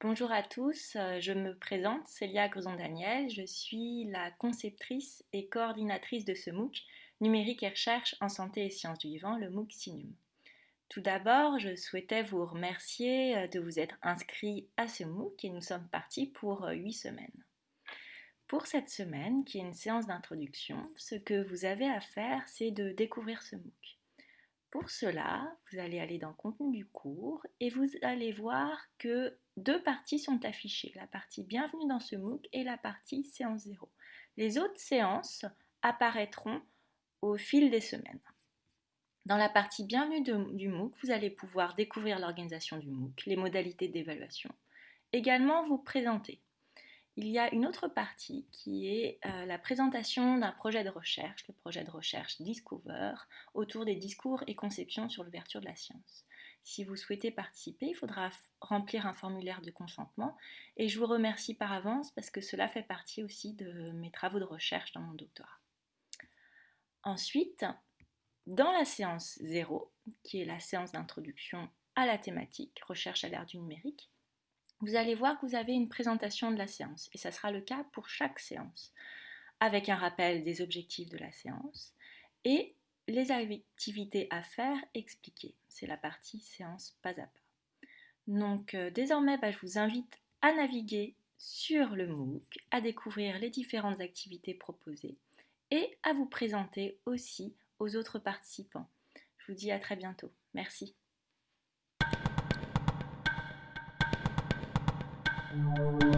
Bonjour à tous, euh, je me présente, Célia Grezon-Daniel, je suis la conceptrice et coordinatrice de ce MOOC, Numérique et Recherche en Santé et Sciences du Vivant, le MOOC SINUM. Tout d'abord, je souhaitais vous remercier euh, de vous être inscrit à ce MOOC et nous sommes partis pour 8 euh, semaines. Pour cette semaine, qui est une séance d'introduction, ce que vous avez à faire, c'est de découvrir ce MOOC. Pour cela, vous allez aller dans le contenu du cours et vous allez voir que deux parties sont affichées, la partie Bienvenue dans ce MOOC et la partie Séance 0. Les autres séances apparaîtront au fil des semaines. Dans la partie Bienvenue du MOOC, vous allez pouvoir découvrir l'organisation du MOOC, les modalités d'évaluation, également vous présenter il y a une autre partie qui est euh, la présentation d'un projet de recherche, le projet de recherche Discover, autour des discours et conceptions sur l'ouverture de la science. Si vous souhaitez participer, il faudra remplir un formulaire de consentement et je vous remercie par avance parce que cela fait partie aussi de mes travaux de recherche dans mon doctorat. Ensuite, dans la séance 0, qui est la séance d'introduction à la thématique recherche à l'ère du numérique, vous allez voir que vous avez une présentation de la séance, et ça sera le cas pour chaque séance, avec un rappel des objectifs de la séance et les activités à faire expliquées. C'est la partie séance pas à pas. Donc euh, désormais, bah, je vous invite à naviguer sur le MOOC, à découvrir les différentes activités proposées et à vous présenter aussi aux autres participants. Je vous dis à très bientôt. Merci. thank you